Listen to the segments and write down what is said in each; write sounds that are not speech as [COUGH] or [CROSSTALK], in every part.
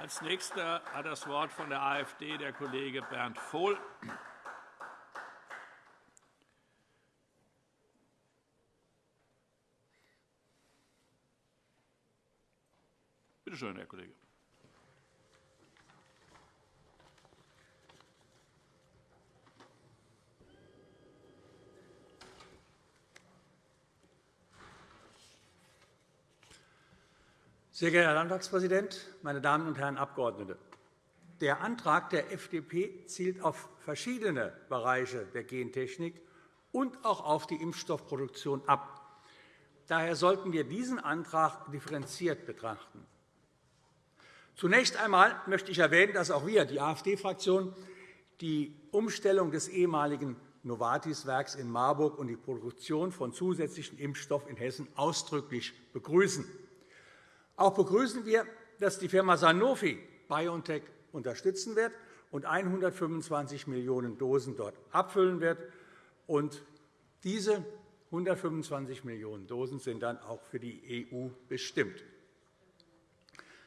Als Nächster hat das Wort von der AfD der Kollege Bernd Vohl. Bitte schön, Herr Kollege. Sehr geehrter Herr Landtagspräsident, meine Damen und Herren Abgeordnete! Der Antrag der FDP zielt auf verschiedene Bereiche der Gentechnik und auch auf die Impfstoffproduktion ab. Daher sollten wir diesen Antrag differenziert betrachten. Zunächst einmal möchte ich erwähnen, dass auch wir, die AfD-Fraktion, die Umstellung des ehemaligen Novartis-Werks in Marburg und die Produktion von zusätzlichem Impfstoff in Hessen ausdrücklich begrüßen. Auch begrüßen wir, dass die Firma Sanofi BioNTech unterstützen wird und 125 Millionen Dosen dort abfüllen wird. Und diese 125 Millionen Dosen sind dann auch für die EU bestimmt.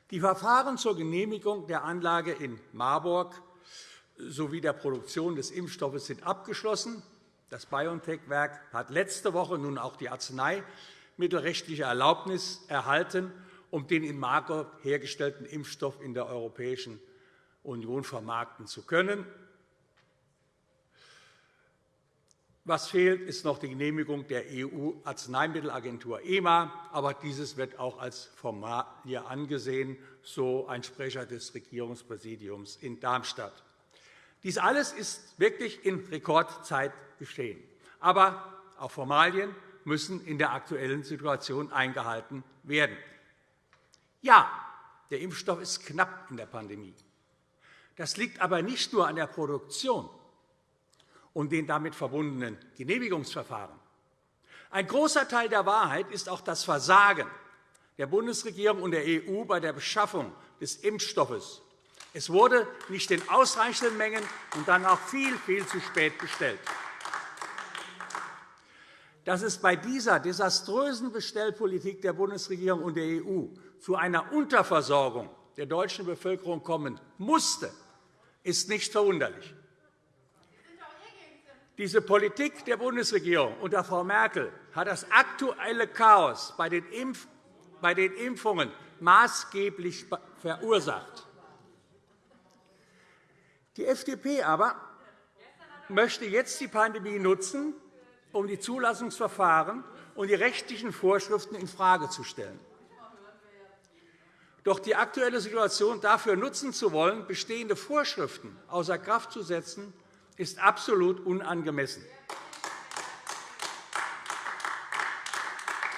Die Verfahren zur Genehmigung der Anlage in Marburg sowie der Produktion des Impfstoffes sind abgeschlossen. Das BioNTech-Werk hat letzte Woche nun auch die arzneimittelrechtliche Erlaubnis erhalten um den in Marburg hergestellten Impfstoff in der Europäischen Union vermarkten zu können. Was fehlt, ist noch die Genehmigung der EU-Arzneimittelagentur EMA. Aber dieses wird auch als Formalie angesehen, so ein Sprecher des Regierungspräsidiums in Darmstadt. Dies alles ist wirklich in Rekordzeit geschehen. Aber auch Formalien müssen in der aktuellen Situation eingehalten werden. Ja, der Impfstoff ist knapp in der Pandemie. Das liegt aber nicht nur an der Produktion und den damit verbundenen Genehmigungsverfahren. Ein großer Teil der Wahrheit ist auch das Versagen der Bundesregierung und der EU bei der Beschaffung des Impfstoffes. Es wurde nicht in ausreichenden Mengen und dann auch viel, viel zu spät bestellt. Dass es bei dieser desaströsen Bestellpolitik der Bundesregierung und der EU zu einer Unterversorgung der deutschen Bevölkerung kommen musste, ist nicht verwunderlich. Diese Politik der Bundesregierung unter Frau Merkel hat das aktuelle Chaos bei den Impfungen maßgeblich verursacht. Die FDP aber möchte jetzt die Pandemie nutzen, um die Zulassungsverfahren und die rechtlichen Vorschriften infrage zu stellen. Doch die aktuelle Situation dafür nutzen zu wollen, bestehende Vorschriften außer Kraft zu setzen, ist absolut unangemessen.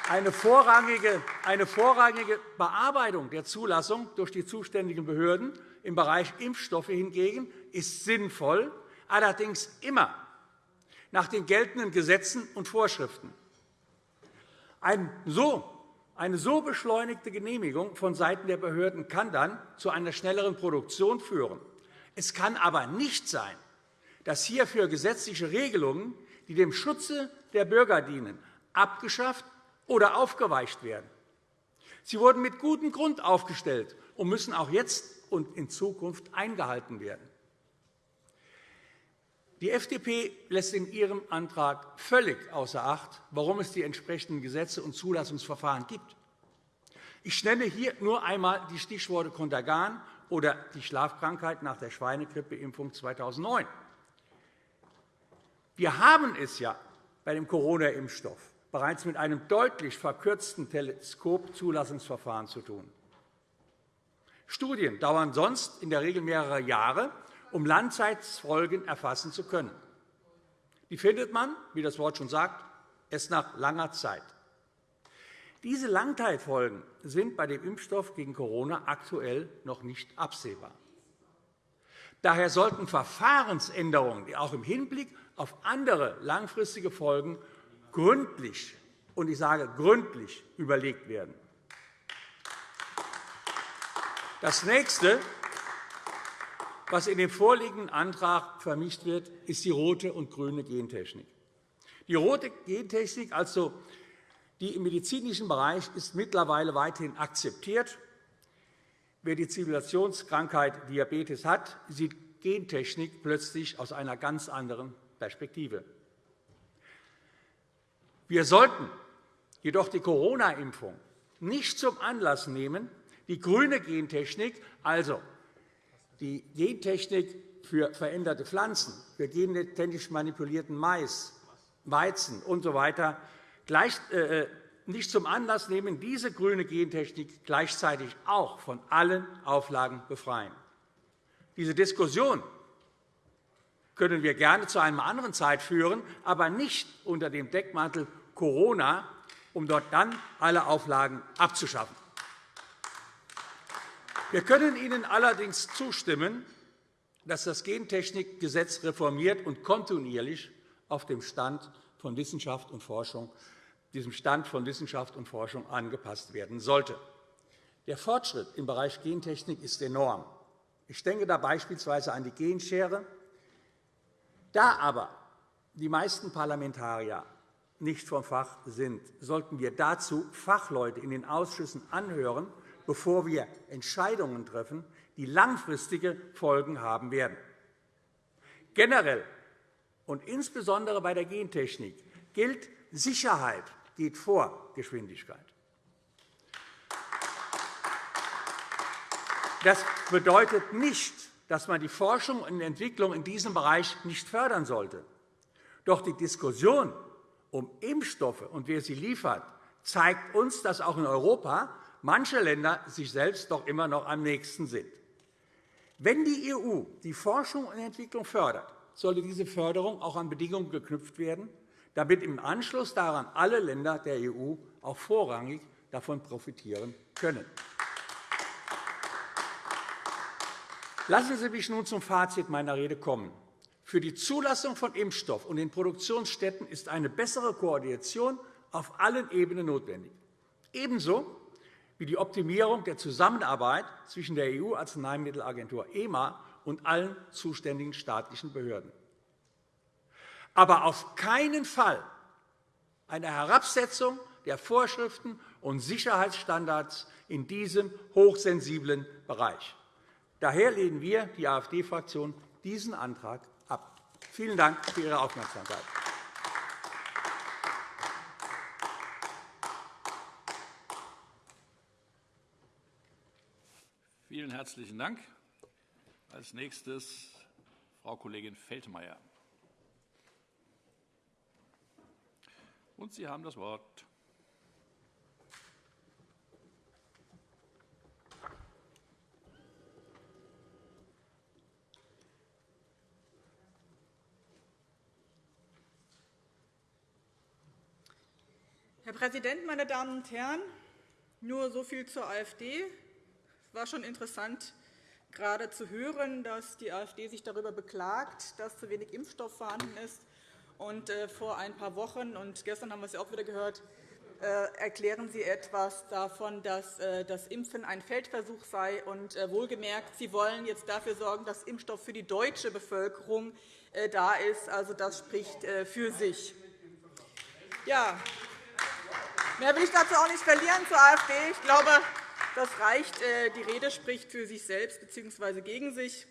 Eine vorrangige, Bearbeitung der Zulassung durch die zuständigen Behörden im Bereich Impfstoffe hingegen ist sinnvoll, allerdings immer nach den geltenden Gesetzen und Vorschriften. Ein so eine so beschleunigte Genehmigung vonseiten der Behörden kann dann zu einer schnelleren Produktion führen. Es kann aber nicht sein, dass hierfür gesetzliche Regelungen, die dem Schutze der Bürger dienen, abgeschafft oder aufgeweicht werden. Sie wurden mit gutem Grund aufgestellt und müssen auch jetzt und in Zukunft eingehalten werden. Die FDP lässt in ihrem Antrag völlig außer Acht, warum es die entsprechenden Gesetze und Zulassungsverfahren gibt. Ich nenne hier nur einmal die Stichworte Kontergan oder die Schlafkrankheit nach der Schweinegrippeimpfung 2009. Wir haben es ja bei dem Corona-Impfstoff bereits mit einem deutlich verkürzten Teleskopzulassungsverfahren zu tun. Studien dauern sonst in der Regel mehrere Jahre um Langzeitfolgen erfassen zu können. Die findet man, wie das Wort schon sagt, erst nach langer Zeit. Diese Langzeitfolgen sind bei dem Impfstoff gegen Corona aktuell noch nicht absehbar. Daher sollten Verfahrensänderungen auch im Hinblick auf andere langfristige Folgen gründlich und ich sage gründlich überlegt werden. Das nächste, was in dem vorliegenden Antrag vermischt wird, ist die rote und grüne Gentechnik. Die rote Gentechnik, also die im medizinischen Bereich, ist mittlerweile weithin akzeptiert. Wer die Zivilisationskrankheit Diabetes hat, sieht Gentechnik plötzlich aus einer ganz anderen Perspektive. Wir sollten jedoch die Corona-Impfung nicht zum Anlass nehmen, die grüne Gentechnik, also die Gentechnik für veränderte Pflanzen, für gentechnisch manipulierten Mais, Weizen usw. So äh, nicht zum Anlass nehmen, diese grüne Gentechnik gleichzeitig auch von allen Auflagen befreien. Diese Diskussion können wir gerne zu einer anderen Zeit führen, aber nicht unter dem Deckmantel Corona, um dort dann alle Auflagen abzuschaffen. Wir können Ihnen allerdings zustimmen, dass das Gentechnikgesetz reformiert und kontinuierlich auf dem Stand von Wissenschaft und Forschung, diesem Stand von Wissenschaft und Forschung angepasst werden sollte. Der Fortschritt im Bereich Gentechnik ist enorm. Ich denke da beispielsweise an die Genschere. Da aber die meisten Parlamentarier nicht vom Fach sind, sollten wir dazu Fachleute in den Ausschüssen anhören, bevor wir Entscheidungen treffen, die langfristige Folgen haben werden. Generell und insbesondere bei der Gentechnik gilt, Sicherheit geht vor Geschwindigkeit. Das bedeutet nicht, dass man die Forschung und Entwicklung in diesem Bereich nicht fördern sollte. Doch die Diskussion um Impfstoffe und wer sie liefert, zeigt uns, dass auch in Europa manche Länder sich selbst doch immer noch am nächsten sind. Wenn die EU die Forschung und Entwicklung fördert, sollte diese Förderung auch an Bedingungen geknüpft werden, damit im Anschluss daran alle Länder der EU auch vorrangig davon profitieren können. Lassen Sie mich nun zum Fazit meiner Rede kommen. Für die Zulassung von Impfstoff und den Produktionsstätten ist eine bessere Koordination auf allen Ebenen notwendig. Ebenso wie die Optimierung der Zusammenarbeit zwischen der EU-Arzneimittelagentur EMA und allen zuständigen staatlichen Behörden. Aber auf keinen Fall eine Herabsetzung der Vorschriften und Sicherheitsstandards in diesem hochsensiblen Bereich. Daher lehnen wir, die AfD-Fraktion, diesen Antrag ab. Vielen Dank für Ihre Aufmerksamkeit. Vielen herzlichen Dank. Als nächstes Frau Kollegin Feldmayer. Und Sie haben das Wort. Herr Präsident, meine Damen und Herren! Nur so viel zur AfD. Es war schon interessant, gerade zu hören, dass die AfD sich darüber beklagt, dass zu wenig Impfstoff vorhanden ist. Und äh, vor ein paar Wochen und gestern haben wir es auch wieder gehört, äh, erklären Sie etwas davon, dass äh, das Impfen ein Feldversuch sei. Und wohlgemerkt, Sie wollen jetzt dafür sorgen, dass Impfstoff für die deutsche Bevölkerung da ist. Also, das spricht für sich. Ja, mehr will ich dazu auch nicht verlieren zur AfD. Ich glaube, das reicht. Äh, die Rede spricht für sich selbst bzw. gegen sich.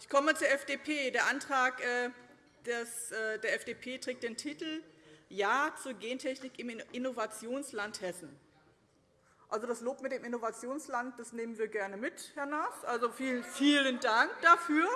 Ich komme zur FDP. Der Antrag äh, äh, der FDP trägt den Titel Ja zur Gentechnik im Innovationsland Hessen. Also das Lob mit dem Innovationsland das nehmen wir gerne mit, Herr Naas. Also vielen, vielen Dank dafür.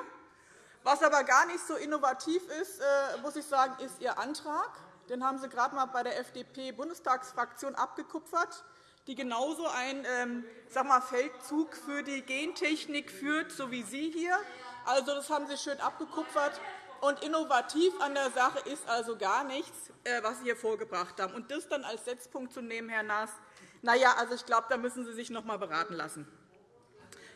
Was aber gar nicht so innovativ ist, muss ich sagen, ist Ihr Antrag. Den haben Sie gerade einmal bei der FDP-Bundestagsfraktion abgekupfert die genauso einen ähm, sag mal, Feldzug für die Gentechnik führt, so wie Sie hier. Also, das haben Sie schön abgekupfert. Und innovativ an der Sache ist also gar nichts, äh, was Sie hier vorgebracht haben. Und das dann als Setzpunkt zu nehmen, Herr Naas, na ja, also ich glaube, da müssen Sie sich noch einmal beraten lassen.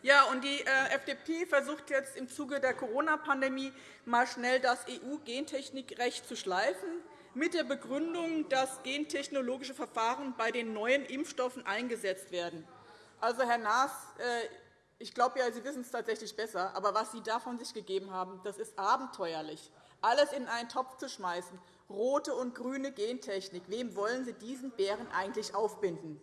Ja, und die äh, FDP versucht jetzt im Zuge der Corona-Pandemie mal schnell das EU-Gentechnikrecht zu schleifen mit der Begründung, dass gentechnologische Verfahren bei den neuen Impfstoffen eingesetzt werden. Also, Herr Naas, äh, ich glaube, ja, Sie wissen es tatsächlich besser. Aber was Sie da von sich gegeben haben, das ist abenteuerlich. Alles in einen Topf zu schmeißen, rote und grüne Gentechnik. Wem wollen Sie diesen Bären eigentlich aufbinden?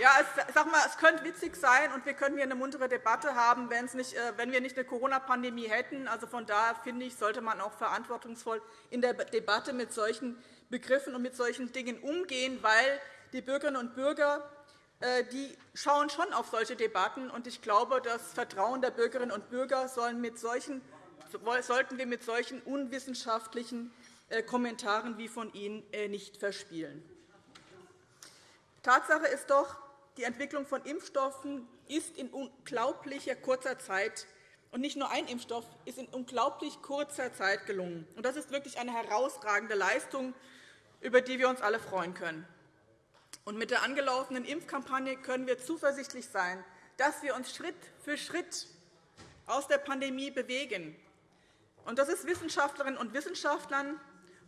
Ja, es, sag mal, es könnte witzig sein, und wir könnten hier eine muntere Debatte haben, wenn, nicht, äh, wenn wir nicht eine Corona-Pandemie hätten. Also von daher finde ich, sollte man auch verantwortungsvoll in der Debatte mit solchen Begriffen und mit solchen Dingen umgehen, weil die Bürgerinnen und Bürger äh, die schauen schon auf solche Debatten. Und ich glaube, das Vertrauen der Bürgerinnen und Bürger sollten wir mit solchen unwissenschaftlichen äh, Kommentaren wie von Ihnen nicht verspielen. Tatsache ist doch, die Entwicklung von Impfstoffen ist in unglaublicher kurzer Zeit und nicht nur ein Impfstoff ist in unglaublich kurzer Zeit gelungen. Das ist wirklich eine herausragende Leistung, über die wir uns alle freuen können. Und mit der angelaufenen Impfkampagne können wir zuversichtlich sein, dass wir uns Schritt für Schritt aus der Pandemie bewegen. Und das ist Wissenschaftlerinnen und Wissenschaftlern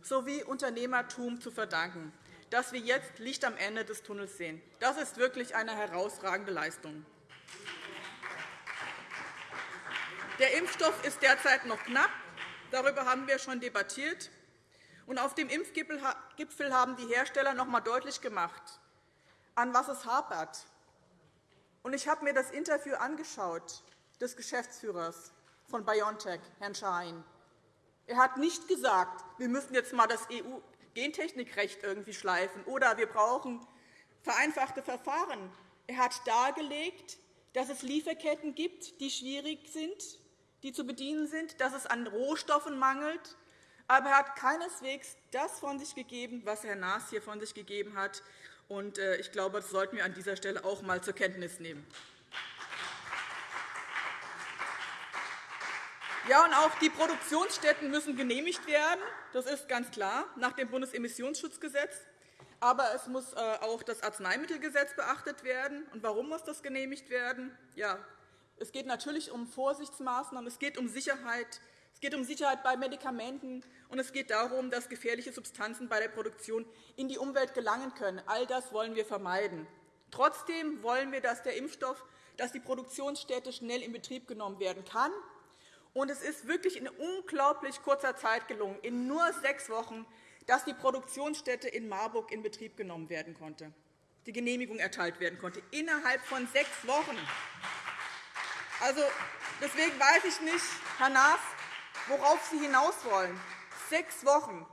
sowie Unternehmertum zu verdanken dass wir jetzt Licht am Ende des Tunnels sehen. Das ist wirklich eine herausragende Leistung. Der Impfstoff ist derzeit noch knapp. Darüber haben wir schon debattiert. Und auf dem Impfgipfel haben die Hersteller noch einmal deutlich gemacht, an was es hapert. Ich habe mir das Interview angeschaut des Geschäftsführers von BioNTech, Herrn Schein. Er hat nicht gesagt, wir müssen jetzt einmal das EU Gentechnikrecht irgendwie schleifen oder wir brauchen vereinfachte Verfahren. Er hat dargelegt, dass es Lieferketten gibt, die schwierig sind, die zu bedienen sind, dass es an Rohstoffen mangelt. Aber er hat keineswegs das von sich gegeben, was Herr Naas hier von sich gegeben hat. Äh, ich glaube, das sollten wir an dieser Stelle auch einmal zur Kenntnis nehmen. Ja, und auch die Produktionsstätten müssen genehmigt werden. Das ist ganz klar nach dem Bundesemissionsschutzgesetz. Aber es muss äh, auch das Arzneimittelgesetz beachtet werden. Und warum muss das genehmigt werden? Ja, es geht natürlich um Vorsichtsmaßnahmen, es geht um Sicherheit, es geht um Sicherheit bei Medikamenten, und es geht darum, dass gefährliche Substanzen bei der Produktion in die Umwelt gelangen können. All das wollen wir vermeiden. Trotzdem wollen wir, dass der Impfstoff, dass die Produktionsstätte schnell in Betrieb genommen werden kann und es ist wirklich in unglaublich kurzer Zeit gelungen, in nur sechs Wochen, dass die Produktionsstätte in Marburg in Betrieb genommen werden konnte, die Genehmigung erteilt werden konnte, innerhalb von sechs Wochen. Also, deswegen weiß ich nicht, Herr Naas, worauf Sie hinaus wollen. Sechs Wochen.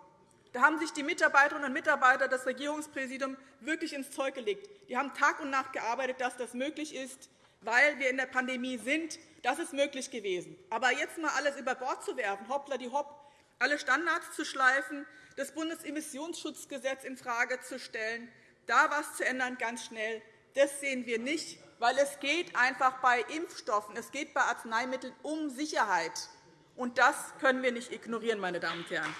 Da haben sich die Mitarbeiterinnen und Mitarbeiter des Regierungspräsidiums wirklich ins Zeug gelegt. Die haben Tag und Nacht gearbeitet, dass das möglich ist, weil wir in der Pandemie sind, das ist möglich gewesen. Aber jetzt einmal alles über Bord zu werfen, hoppla die hopp, alle Standards zu schleifen, das Bundesemissionsschutzgesetz infrage zu stellen, da etwas zu ändern, ganz schnell, das sehen wir nicht, weil es geht einfach bei Impfstoffen, es geht bei Arzneimitteln um Sicherheit. Und das können wir nicht ignorieren, meine Damen und Herren.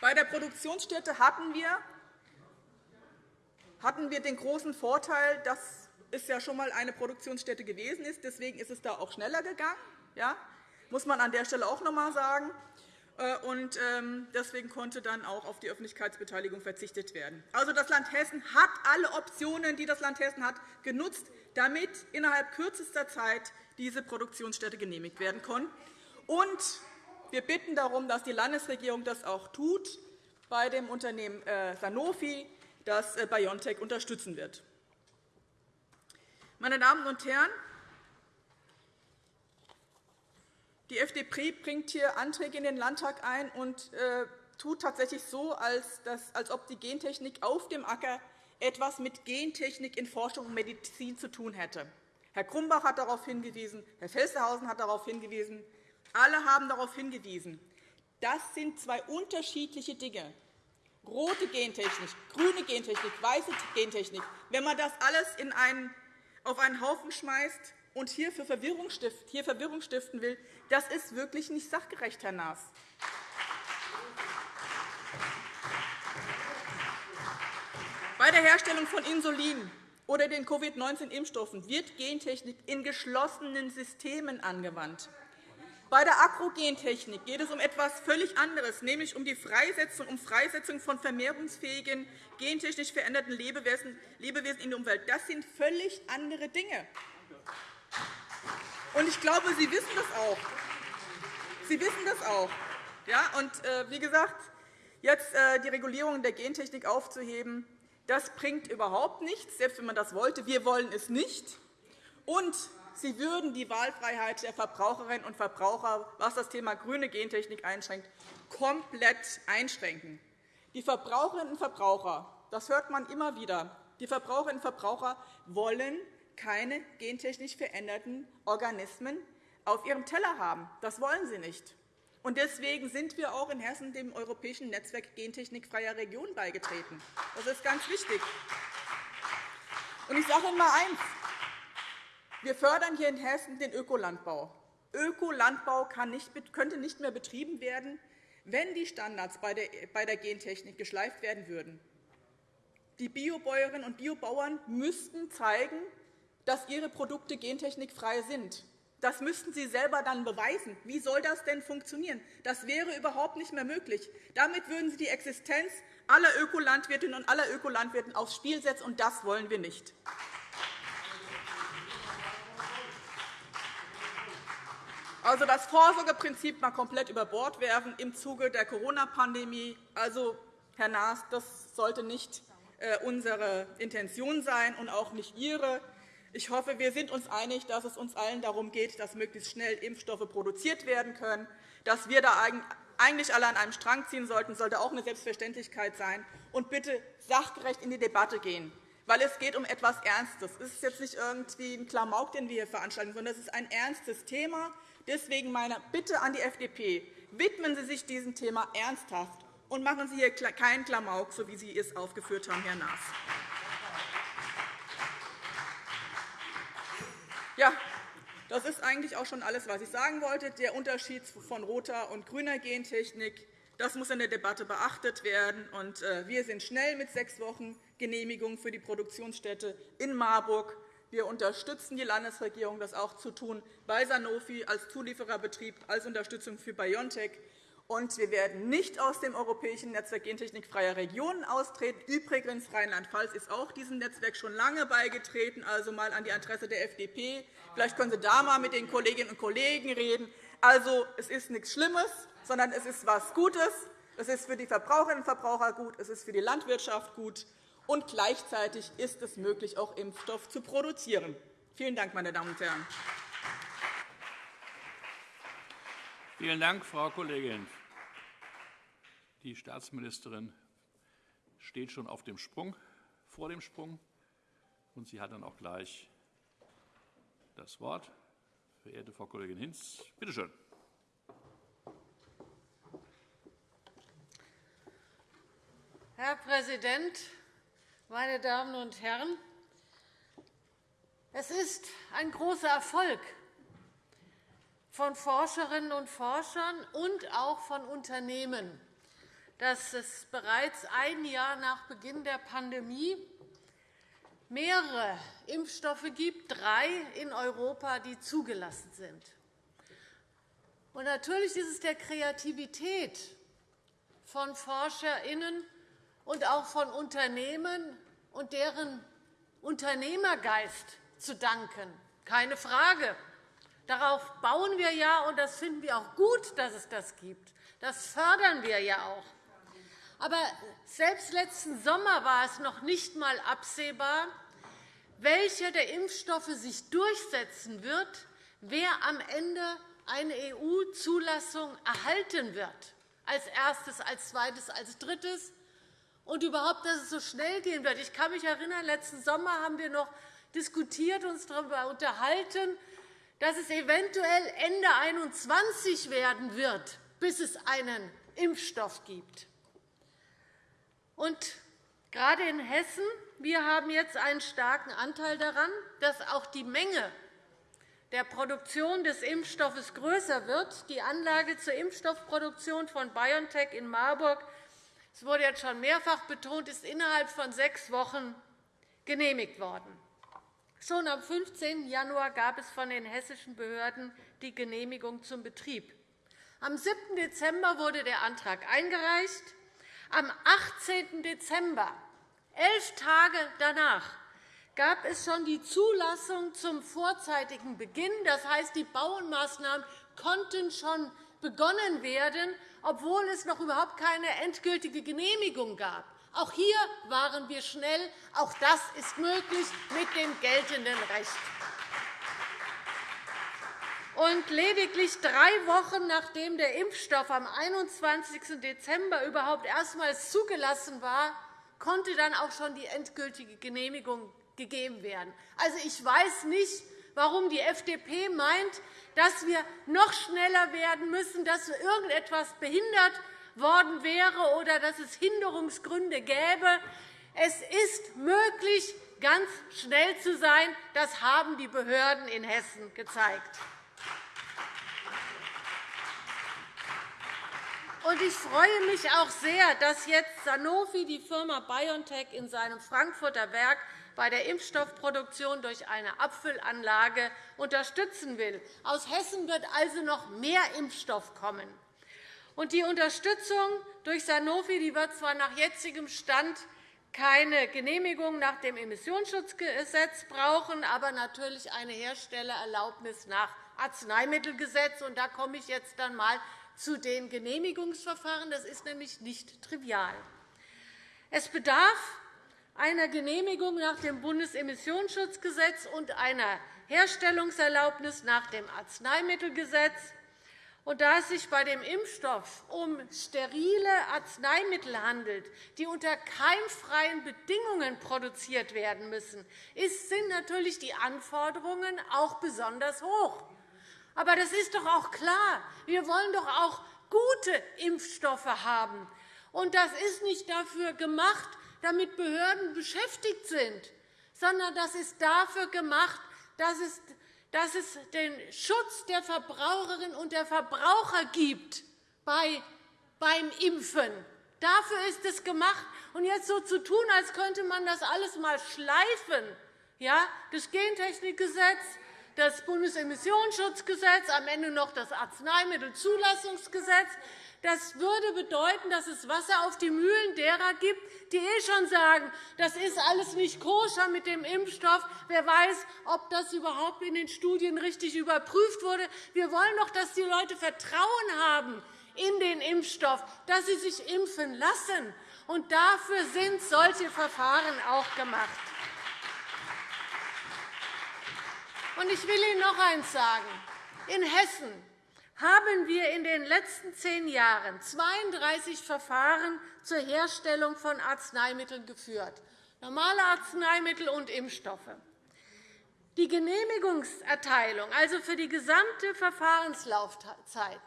Bei der Produktionsstätte hatten wir hatten wir den großen Vorteil, dass es ja schon einmal eine Produktionsstätte gewesen ist. Deswegen ist es da auch schneller gegangen. Ja? muss man an der Stelle auch noch einmal sagen. Äh, und ähm, deswegen konnte dann auch auf die Öffentlichkeitsbeteiligung verzichtet werden. Also, das Land Hessen hat alle Optionen, die das Land Hessen hat, genutzt, damit innerhalb kürzester Zeit diese Produktionsstätte genehmigt werden konnte. Und wir bitten darum, dass die Landesregierung das auch tut bei dem Unternehmen äh, Sanofi, das äh, BioNTech unterstützen wird. Meine Damen und Herren, die FDP bringt hier Anträge in den Landtag ein und äh, tut tatsächlich so, als, ob die Gentechnik auf dem Acker etwas mit Gentechnik in Forschung und Medizin zu tun hätte. Herr Grumbach hat darauf hingewiesen, Herr Felstehausen hat darauf hingewiesen, alle haben darauf hingewiesen. Das sind zwei unterschiedliche Dinge rote Gentechnik, grüne Gentechnik, weiße Gentechnik, wenn man das alles in einen, auf einen Haufen schmeißt und hier, für Verwirrung, stift, hier Verwirrung stiften will, das ist wirklich nicht sachgerecht, Herr Naas. Bei der Herstellung von Insulin oder den Covid-19-Impfstoffen wird Gentechnik in geschlossenen Systemen angewandt. Bei der Agrogentechnik geht es um etwas völlig anderes, nämlich um die Freisetzung, um Freisetzung von vermehrungsfähigen, gentechnisch veränderten Lebewesen in die Umwelt. Das sind völlig andere Dinge. Und ich glaube, Sie wissen das auch. Sie wissen das auch. Ja, und, äh, wie gesagt, jetzt äh, die Regulierung der Gentechnik aufzuheben, das bringt überhaupt nichts, selbst wenn man das wollte. Wir wollen es nicht. Und Sie würden die Wahlfreiheit der Verbraucherinnen und Verbraucher, was das Thema grüne Gentechnik einschränkt, komplett einschränken. Die Verbraucherinnen und Verbraucher, das hört man immer wieder, die Verbraucherinnen und Verbraucher wollen keine gentechnisch veränderten Organismen auf ihrem Teller haben. Das wollen sie nicht. Deswegen sind wir auch in Hessen dem Europäischen Netzwerk gentechnikfreier Regionen beigetreten. Das ist ganz wichtig. Ich sage Ihnen einmal eines. Wir fördern hier in Hessen den Ökolandbau. Ökolandbau könnte nicht mehr betrieben werden, wenn die Standards bei der Gentechnik geschleift werden würden. Die Biobäuerinnen und Biobauern müssten zeigen, dass ihre Produkte gentechnikfrei sind. Das müssten Sie selber dann beweisen. Wie soll das denn funktionieren? Das wäre überhaupt nicht mehr möglich. Damit würden Sie die Existenz aller Ökolandwirtinnen und aller Ökolandwirte aufs Spiel setzen, und das wollen wir nicht. Also das Vorsorgeprinzip mal komplett über Bord werfen im Zuge der Corona-Pandemie. Also, Herr Naas, das sollte nicht äh, unsere Intention sein und auch nicht Ihre. Ich hoffe, wir sind uns einig, dass es uns allen darum geht, dass möglichst schnell Impfstoffe produziert werden können. Dass wir da eigentlich alle an einem Strang ziehen sollten, sollte auch eine Selbstverständlichkeit sein. Und bitte sachgerecht in die Debatte gehen, weil es geht um etwas Ernstes. Es ist jetzt nicht irgendwie ein Klamauk, den wir hier veranstalten, sondern es ist ein ernstes Thema. Deswegen meine Bitte an die FDP. Widmen Sie sich diesem Thema ernsthaft und machen Sie hier keinen Klamauk, so wie Sie es aufgeführt haben, Herr Naas. Ja, das ist eigentlich auch schon alles, was ich sagen wollte. Der Unterschied von roter und grüner Gentechnik das muss in der Debatte beachtet werden. Äh, wir sind schnell mit sechs Wochen Genehmigung für die Produktionsstätte in Marburg. Wir unterstützen die Landesregierung, das auch zu tun, bei Sanofi als Zuliefererbetrieb, als Unterstützung für BioNTech. Und wir werden nicht aus dem Europäischen Netzwerk Gentechnikfreier Regionen austreten. Übrigens, Rheinland-Pfalz ist auch diesem Netzwerk schon lange beigetreten, also einmal an die Adresse der FDP. Vielleicht können Sie da einmal mit den Kolleginnen und Kollegen reden. Also, es ist nichts Schlimmes, sondern es ist etwas Gutes. Es ist für die Verbraucherinnen und Verbraucher gut, es ist für die Landwirtschaft gut, und gleichzeitig ist es möglich, auch Impfstoff zu produzieren. Vielen Dank, meine Damen und Herren. Vielen Dank, Frau Kollegin. Die Staatsministerin steht schon auf dem Sprung, vor dem Sprung, und sie hat dann auch gleich das Wort. Verehrte Frau Kollegin Hinz, bitte schön. Herr Präsident, meine Damen und Herren! Es ist ein großer Erfolg von Forscherinnen und Forschern und auch von Unternehmen, dass es bereits ein Jahr nach Beginn der Pandemie mehrere Impfstoffe gibt, drei in Europa, die zugelassen sind. Natürlich ist es der Kreativität von ForscherInnen und auch von Unternehmen und deren Unternehmergeist zu danken. Keine Frage. Darauf bauen wir ja, und das finden wir auch gut, dass es das gibt. Das fördern wir ja auch. Aber selbst letzten Sommer war es noch nicht einmal absehbar, welcher der Impfstoffe sich durchsetzen wird, wer am Ende eine EU-Zulassung erhalten wird, als erstes, als zweites, als drittes und überhaupt, dass es so schnell gehen wird. Ich kann mich erinnern, letzten Sommer haben wir noch diskutiert, uns darüber unterhalten, dass es eventuell Ende 2021 werden wird, bis es einen Impfstoff gibt. Und gerade in Hessen wir haben jetzt einen starken Anteil daran, dass auch die Menge der Produktion des Impfstoffes größer wird. Die Anlage zur Impfstoffproduktion von BioNTech in Marburg es wurde jetzt schon mehrfach betont, ist innerhalb von sechs Wochen genehmigt worden. Schon am 15. Januar gab es von den hessischen Behörden die Genehmigung zum Betrieb. Am 7. Dezember wurde der Antrag eingereicht. Am 18. Dezember, elf Tage danach, gab es schon die Zulassung zum vorzeitigen Beginn. Das heißt, die Baumaßnahmen konnten schon begonnen werden, obwohl es noch überhaupt keine endgültige Genehmigung gab. Auch hier waren wir schnell. Auch das ist möglich mit dem geltenden Recht. Und lediglich drei Wochen nachdem der Impfstoff am 21. Dezember überhaupt erstmals zugelassen war, konnte dann auch schon die endgültige Genehmigung gegeben werden. Also, ich weiß nicht, warum die FDP meint, dass wir noch schneller werden müssen, dass irgendetwas behindert worden wäre oder dass es Hinderungsgründe gäbe. Es ist möglich, ganz schnell zu sein. Das haben die Behörden in Hessen gezeigt. Ich freue mich auch sehr, dass jetzt Sanofi die Firma BioNTech in seinem Frankfurter Werk bei der Impfstoffproduktion durch eine Abfüllanlage unterstützen will. Aus Hessen wird also noch mehr Impfstoff kommen. Die Unterstützung durch Sanofi wird zwar nach jetzigem Stand keine Genehmigung nach dem Emissionsschutzgesetz brauchen, aber natürlich eine Herstellererlaubnis nach Arzneimittelgesetz. Da komme ich jetzt einmal zu den Genehmigungsverfahren. Das ist nämlich nicht trivial. Es bedarf einer Genehmigung nach dem Bundesemissionsschutzgesetz und einer Herstellungserlaubnis nach dem Arzneimittelgesetz. Da es sich bei dem Impfstoff um sterile Arzneimittel handelt, die unter keimfreien Bedingungen produziert werden müssen, sind natürlich die Anforderungen auch besonders hoch. Aber das ist doch auch klar. Wir wollen doch auch gute Impfstoffe haben. Und das ist nicht dafür gemacht, damit Behörden beschäftigt sind, sondern das ist dafür gemacht, dass es, dass es den Schutz der Verbraucherinnen und der Verbraucher gibt bei, beim Impfen. Dafür ist es gemacht. Und jetzt so zu tun, als könnte man das alles einmal schleifen, ja, das Gentechnikgesetz, das Bundesemissionsschutzgesetz, am Ende noch das Arzneimittelzulassungsgesetz. Das würde bedeuten, dass es Wasser auf die Mühlen derer gibt, die eh schon sagen, das ist alles nicht koscher mit dem Impfstoff. Wer weiß, ob das überhaupt in den Studien richtig überprüft wurde. Wir wollen doch, dass die Leute Vertrauen haben in den Impfstoff, dass sie sich impfen lassen. Und dafür sind solche Verfahren auch gemacht. Ich will Ihnen noch eines sagen. In Hessen haben wir in den letzten zehn Jahren 32 Verfahren zur Herstellung von Arzneimitteln geführt, normale Arzneimittel und Impfstoffe. Die Genehmigungserteilung, also für die gesamte Verfahrenslaufzeit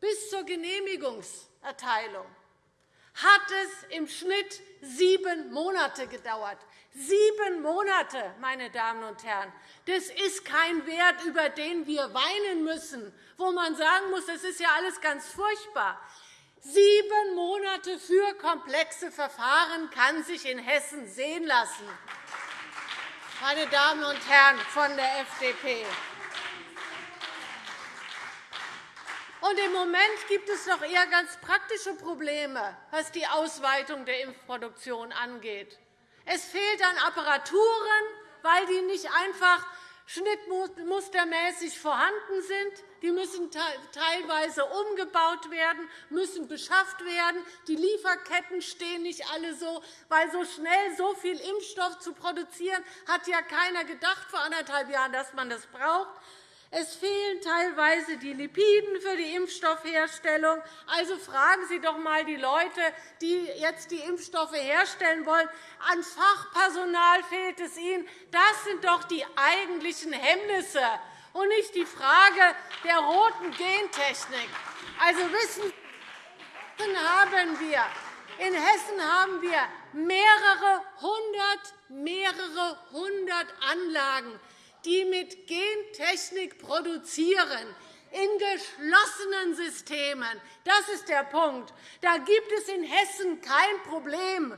bis zur Genehmigungserteilung, hat es im Schnitt sieben Monate gedauert. Sieben Monate, meine Damen und Herren. Das ist kein Wert, über den wir weinen müssen, wo man sagen muss, das ist ja alles ganz furchtbar. Sieben Monate für komplexe Verfahren kann sich in Hessen sehen lassen. Meine Damen und Herren von der FDP. Und Im Moment gibt es noch eher ganz praktische Probleme, was die Ausweitung der Impfproduktion angeht. Es fehlt an Apparaturen, weil die nicht einfach schnittmustermäßig vorhanden sind. Die müssen teilweise umgebaut werden, müssen beschafft werden. Die Lieferketten stehen nicht alle so, weil so schnell so viel Impfstoff zu produzieren, hat ja keiner gedacht vor anderthalb Jahren, dass man das braucht. Es fehlen teilweise die Lipiden für die Impfstoffherstellung. Also fragen Sie doch einmal die Leute, die jetzt die Impfstoffe herstellen wollen. An Fachpersonal fehlt es ihnen. Das sind doch die eigentlichen Hemmnisse und nicht die Frage der roten Gentechnik. Also wissen haben wir in Hessen haben wir mehrere hundert, mehrere hundert Anlagen, die mit Gentechnik produzieren, in geschlossenen Systemen. Das ist der Punkt. Da gibt es in Hessen kein Problem.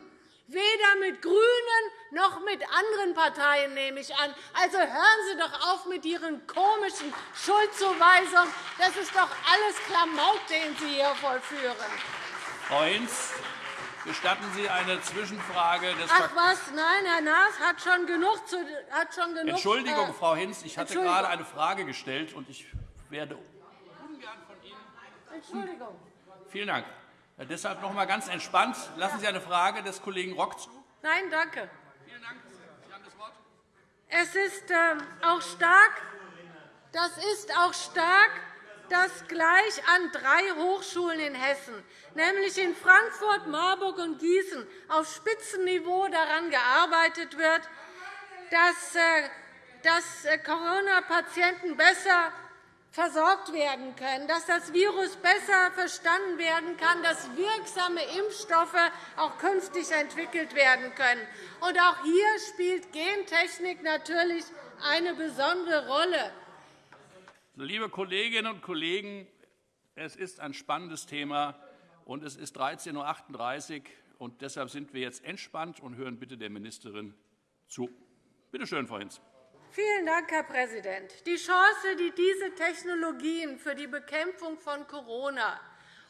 Weder mit GRÜNEN noch mit anderen Parteien, nehme ich an. Also hören Sie doch auf mit Ihren komischen Schuldzuweisungen. Das ist doch alles Klamauk, den Sie hier vollführen. Hinz, Gestatten Sie eine Zwischenfrage des Ach was, nein, Herr Naas hat schon genug. Zu, hat schon genug Entschuldigung, äh, Frau Hinz, ich hatte gerade eine Frage gestellt, und ich werde ungern von Ihnen. Entschuldigung. Vielen Dank. Ja, deshalb noch einmal ganz entspannt. Lassen Sie eine Frage des Kollegen Rock zu. Nein, danke. Vielen Dank. Sie haben das Wort. Es ist äh, auch stark, das ist auch stark, dass gleich an drei Hochschulen in Hessen, nämlich in Frankfurt, Marburg und Gießen, auf Spitzenniveau daran gearbeitet wird, dass, äh, äh, Corona-Patienten besser versorgt werden können, dass das Virus besser verstanden werden kann, dass wirksame Impfstoffe auch künftig entwickelt werden können. Auch hier spielt Gentechnik natürlich eine besondere Rolle. Liebe Kolleginnen und Kollegen, es ist ein spannendes Thema, und es ist 13.38 Uhr. Und deshalb sind wir jetzt entspannt und hören bitte der Ministerin zu. Bitte schön, Frau Hinz. Vielen Dank, Herr Präsident. Die Chance, die diese Technologien für die Bekämpfung von Corona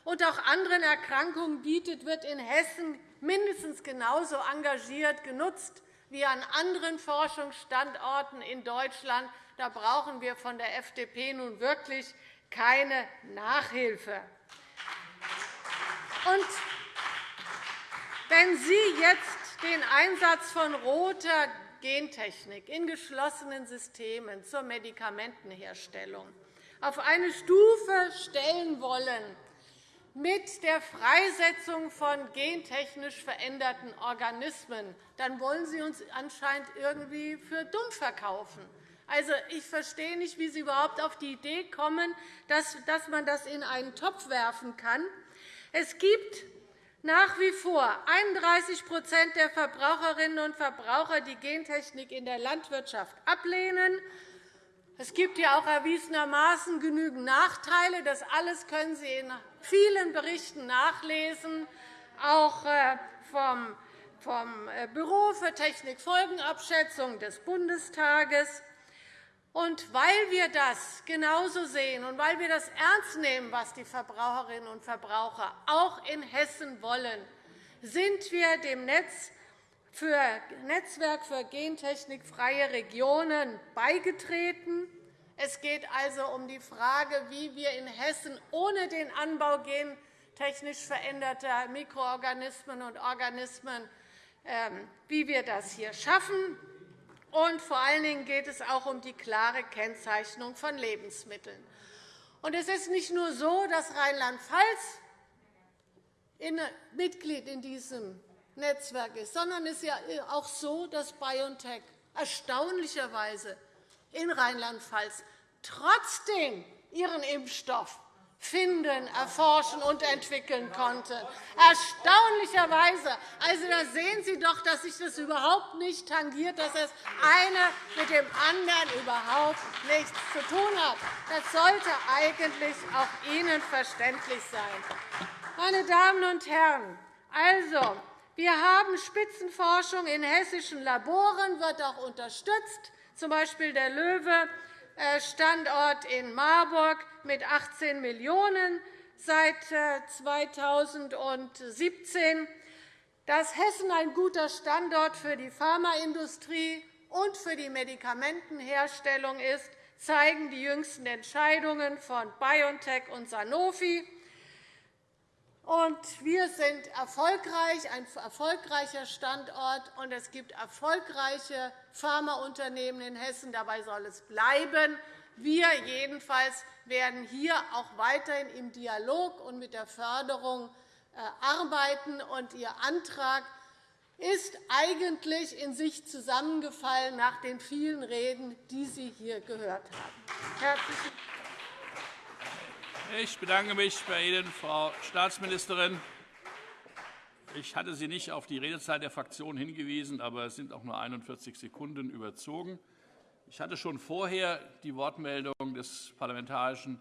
und auch anderen Erkrankungen bietet, wird in Hessen mindestens genauso engagiert genutzt wie an anderen Forschungsstandorten in Deutschland. Da brauchen wir von der FDP nun wirklich keine Nachhilfe. Und wenn Sie jetzt den Einsatz von roter Gentechnik in geschlossenen Systemen zur Medikamentenherstellung auf eine Stufe stellen wollen mit der Freisetzung von gentechnisch veränderten Organismen, dann wollen Sie uns anscheinend irgendwie für dumm verkaufen. Also, ich verstehe nicht, wie Sie überhaupt auf die Idee kommen, dass man das in einen Topf werfen kann. Es gibt nach wie vor 31% der Verbraucherinnen und Verbraucher, die Gentechnik in der Landwirtschaft ablehnen. Es gibt ja auch erwiesenermaßen genügend Nachteile. Das alles können Sie in vielen Berichten nachlesen, auch äh, vom äh, Büro für Technikfolgenabschätzung des Bundestages. Und weil wir das genauso sehen und weil wir das ernst nehmen, was die Verbraucherinnen und Verbraucher auch in Hessen wollen, sind wir dem Netz für Netzwerk für gentechnikfreie Regionen beigetreten. Es geht also um die Frage, wie wir in Hessen ohne den Anbau gentechnisch veränderter Mikroorganismen und Organismen ähm, wie wir das hier schaffen. Und vor allen Dingen geht es auch um die klare Kennzeichnung von Lebensmitteln. Und es ist nicht nur so, dass Rheinland-Pfalz Mitglied in diesem Netzwerk ist, sondern es ist ja auch so, dass BioNTech erstaunlicherweise in Rheinland-Pfalz trotzdem ihren Impfstoff finden, erforschen und entwickeln konnte. Erstaunlicherweise. Also, da sehen Sie doch, dass sich das überhaupt nicht tangiert, dass das eine mit dem anderen überhaupt nichts zu tun hat. Das sollte eigentlich auch Ihnen verständlich sein. Meine Damen und Herren, also, wir haben Spitzenforschung in hessischen Laboren, wird auch unterstützt, z. B. der Löwe äh, in Marburg mit 18 Millionen € seit 2017. Äh, Dass Hessen ein guter Standort für die Pharmaindustrie und für die Medikamentenherstellung ist, zeigen die jüngsten Entscheidungen von BioNTech und Sanofi. wir sind erfolgreich, ein erfolgreicher Standort, und es gibt erfolgreiche Pharmaunternehmen in Hessen. Dabei soll es bleiben. Wir jedenfalls werden hier auch weiterhin im Dialog und mit der Förderung äh, arbeiten. Und Ihr Antrag ist eigentlich in sich zusammengefallen nach den vielen Reden, die Sie hier gehört haben. Herzlichen ich bedanke mich bei Ihnen, Frau Staatsministerin. Ich hatte Sie nicht auf die Redezeit der Fraktion hingewiesen, aber es sind auch nur 41 Sekunden überzogen. Ich hatte schon vorher die Wortmeldung des parlamentarischen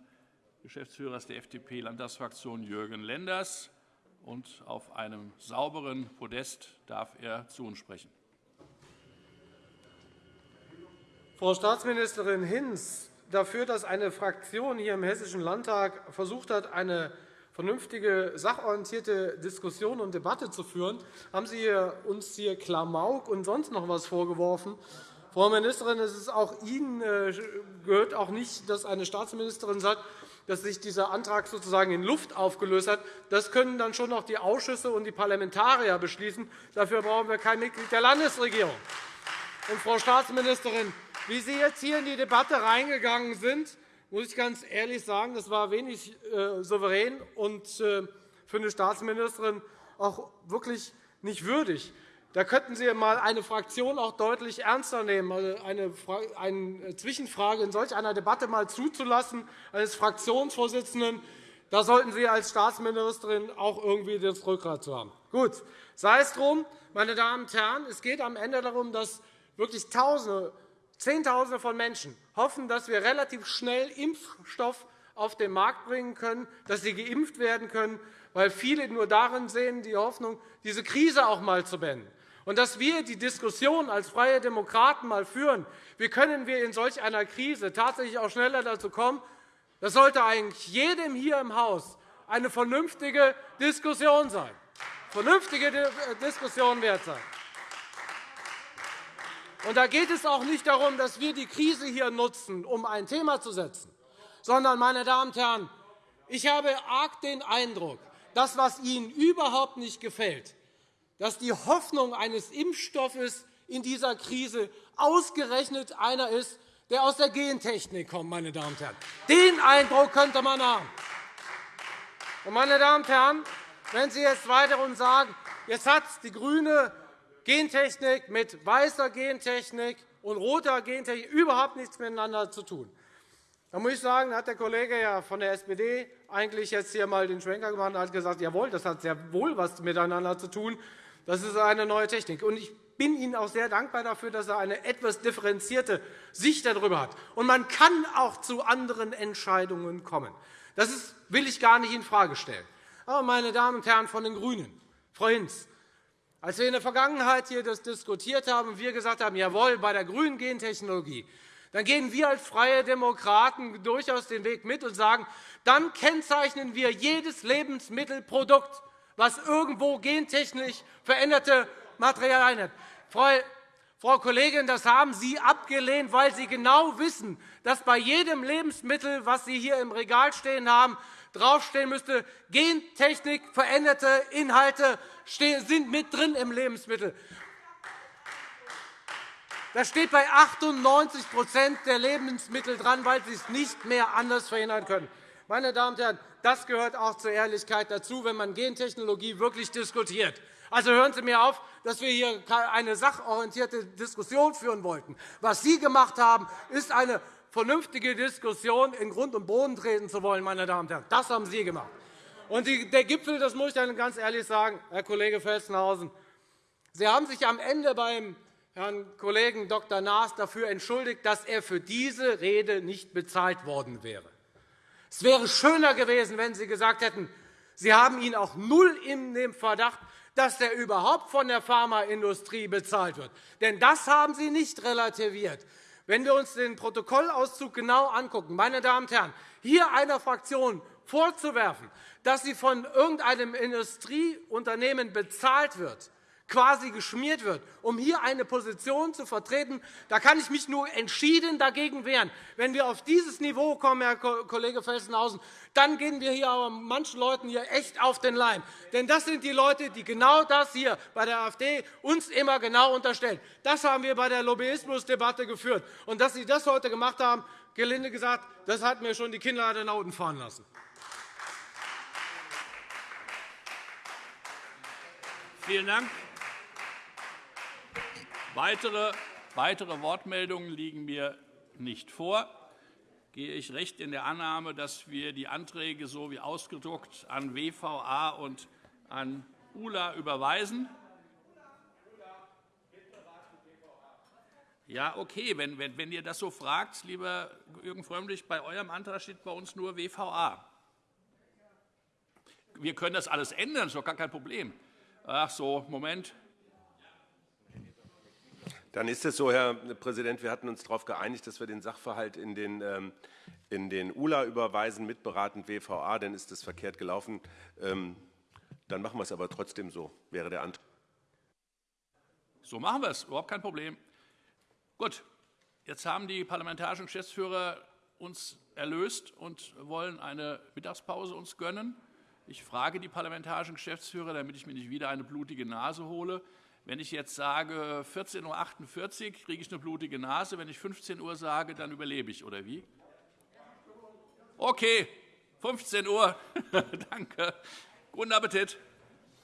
Geschäftsführers der FDP-Landtagsfraktion Jürgen Lenders. Und auf einem sauberen Podest darf er zu uns sprechen. Frau Staatsministerin Hinz, dafür, dass eine Fraktion hier im Hessischen Landtag versucht hat, eine vernünftige, sachorientierte Diskussion und Debatte zu führen, haben Sie uns hier Klamauk und sonst noch etwas vorgeworfen. Frau Ministerin, es ist auch Ihnen äh, gehört auch nicht, dass eine Staatsministerin sagt, dass sich dieser Antrag sozusagen in Luft aufgelöst hat. Das können dann schon noch die Ausschüsse und die Parlamentarier beschließen. Dafür brauchen wir kein Mitglied der Landesregierung. Und, Frau Staatsministerin, wie Sie jetzt hier in die Debatte reingegangen sind, muss ich ganz ehrlich sagen, das war wenig äh, souverän und äh, für eine Staatsministerin auch wirklich nicht würdig. Da könnten Sie einmal eine Fraktion auch deutlich ernster nehmen, also eine, eine Zwischenfrage in solch einer Debatte mal zuzulassen eines Fraktionsvorsitzenden. Da sollten Sie als Staatsministerin auch irgendwie das Rückgrat zu haben. Gut, sei es drum, meine Damen und Herren, es geht am Ende darum, dass wirklich Tausende, Zehntausende von Menschen hoffen, dass wir relativ schnell Impfstoff auf den Markt bringen können, dass sie geimpft werden können, weil viele nur darin sehen die Hoffnung, diese Krise auch einmal zu beenden. Und dass wir die Diskussion als Freie Demokraten mal führen, wie können wir in solch einer Krise tatsächlich auch schneller dazu kommen, das sollte eigentlich jedem hier im Haus eine vernünftige Diskussion sein. Vernünftige äh, Diskussion wert sein. Und da geht es auch nicht darum, dass wir die Krise hier nutzen, um ein Thema zu setzen, sondern, meine Damen und Herren, ich habe arg den Eindruck, das, was Ihnen überhaupt nicht gefällt, dass die Hoffnung eines Impfstoffes in dieser Krise ausgerechnet einer ist, der aus der Gentechnik kommt. Meine Damen und Herren. Den Eindruck könnte man haben. Meine Damen und Herren, wenn Sie jetzt weiter sagen, jetzt hat die grüne Gentechnik mit weißer Gentechnik und roter Gentechnik überhaupt nichts miteinander zu tun. Da muss ich sagen, hat der Kollege von der SPD eigentlich jetzt hier einmal den Schwenker gemacht und hat gesagt, jawohl, das hat sehr wohl etwas miteinander zu tun. Das ist eine neue Technik. Und ich bin Ihnen auch sehr dankbar dafür, dass er eine etwas differenzierte Sicht darüber hat. Und man kann auch zu anderen Entscheidungen kommen. Das will ich gar nicht infrage stellen. Aber, meine Damen und Herren von den GRÜNEN, Frau Hinz, als wir in der Vergangenheit hier das diskutiert haben und wir gesagt haben, jawohl, bei der grünen Gentechnologie, dann gehen wir als Freie Demokraten durchaus den Weg mit und sagen, dann kennzeichnen wir jedes Lebensmittelprodukt was irgendwo gentechnisch veränderte Materialien hat. Frau Kollegin, das haben Sie abgelehnt, weil Sie genau wissen, dass bei jedem Lebensmittel, das Sie hier im Regal stehen haben, draufstehen müsste, Gentechnik veränderte Inhalte sind mit drin im Lebensmittel. Das steht bei 98% der Lebensmittel dran, weil Sie es nicht mehr anders verhindern können. Meine Damen und Herren, das gehört auch zur Ehrlichkeit dazu, wenn man Gentechnologie wirklich diskutiert. Also hören Sie mir auf, dass wir hier eine sachorientierte Diskussion führen wollten. Was Sie gemacht haben, ist eine vernünftige Diskussion in Grund und Boden treten zu wollen. Meine Damen und Herren. Das haben Sie gemacht. Und der Gipfel, das muss ich Ihnen ganz ehrlich sagen, Herr Kollege Felsenhausen, Sie haben sich am Ende beim Herrn Kollegen Dr. Naas dafür entschuldigt, dass er für diese Rede nicht bezahlt worden wäre. Es wäre schöner gewesen, wenn Sie gesagt hätten, Sie haben ihn auch null in dem Verdacht, dass er überhaupt von der Pharmaindustrie bezahlt wird. Denn das haben Sie nicht relativiert. Wenn wir uns den Protokollauszug genau angucken, meine Damen und Herren, hier einer Fraktion vorzuwerfen, dass sie von irgendeinem Industrieunternehmen bezahlt wird, quasi geschmiert wird, um hier eine Position zu vertreten, da kann ich mich nur entschieden dagegen wehren. Wenn wir auf dieses Niveau kommen, Herr Kollege Felsenhausen, dann gehen wir hier aber manchen Leuten hier echt auf den Leim. Denn das sind die Leute, die genau das hier bei der AfD uns immer genau unterstellen. Das haben wir bei der Lobbyismusdebatte geführt. Und dass Sie das heute gemacht haben, gelinde gesagt, das hat mir schon die Kinder an den Augen fahren lassen. Vielen Dank. Weitere, weitere Wortmeldungen liegen mir nicht vor. Gehe ich recht in der Annahme, dass wir die Anträge so wie ausgedruckt an WVA und an ULA überweisen? Ja, okay, wenn, wenn, wenn ihr das so fragt, lieber Jürgen Frömmrich, bei eurem Antrag steht bei uns nur WVA. Wir können das alles ändern, das ist doch gar kein Problem. Ach so, Moment. Dann ist es so, Herr Präsident, wir hatten uns darauf geeinigt, dass wir den Sachverhalt in den, ähm, in den ULA überweisen, mitberatend WVA. Dann ist das verkehrt gelaufen. Ähm, dann machen wir es aber trotzdem so, wäre der Antrag. So machen wir es, überhaupt kein Problem. Gut, jetzt haben die parlamentarischen Geschäftsführer uns erlöst und wollen eine Mittagspause uns gönnen. Ich frage die parlamentarischen Geschäftsführer, damit ich mir nicht wieder eine blutige Nase hole. Wenn ich jetzt sage 14.48 Uhr, kriege ich eine blutige Nase. Wenn ich 15 Uhr sage, dann überlebe ich, oder wie? Okay, 15 Uhr. [LAUGHS] Danke. Guten Appetit.